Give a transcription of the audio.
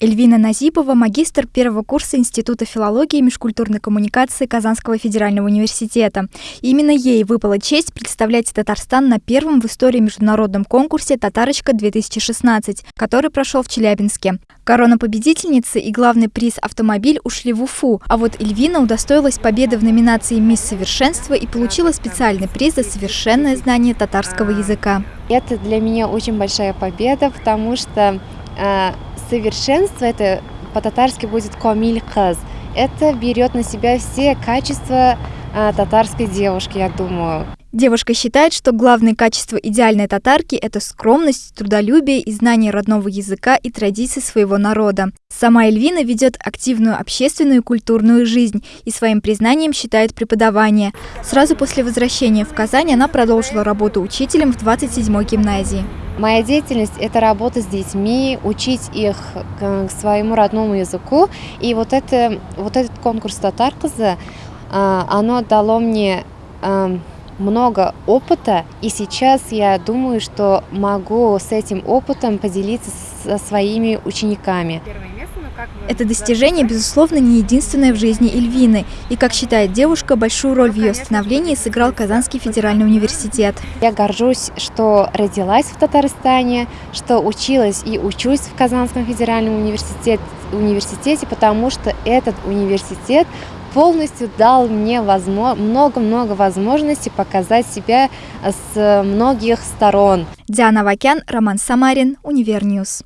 Эльвина Назипова – магистр первого курса Института филологии и межкультурной коммуникации Казанского федерального университета. Именно ей выпала честь представлять Татарстан на первом в истории международном конкурсе «Татарочка-2016», который прошел в Челябинске. Корона победительницы и главный приз «Автомобиль» ушли в Уфу, а вот Эльвина удостоилась победы в номинации «Мисс Совершенство» и получила специальный приз за совершенное знание татарского языка. Это для меня очень большая победа, потому что совершенство это по-татарски будет комиль каз. Это берет на себя все качества а, татарской девушки, я думаю. Девушка считает, что главные качества идеальной татарки – это скромность, трудолюбие и знание родного языка и традиций своего народа. Сама Эльвина ведет активную общественную и культурную жизнь и своим признанием считает преподавание. Сразу после возвращения в Казань она продолжила работу учителем в 27-й гимназии. Моя деятельность – это работа с детьми, учить их к своему родному языку. И вот, это, вот этот конкурс «Татарказа», а, оно дало мне много опыта, и сейчас я думаю, что могу с этим опытом поделиться со своими учениками. Это достижение, безусловно, не единственное в жизни Эльвины. И, как считает девушка, большую роль в ее становлении сыграл Казанский федеральный университет. Я горжусь, что родилась в Татарстане, что училась и учусь в Казанском федеральном университете, университете потому что этот университет полностью дал мне много-много возможностей показать себя с многих сторон. Диана Вакян, Роман Самарин, Univer News.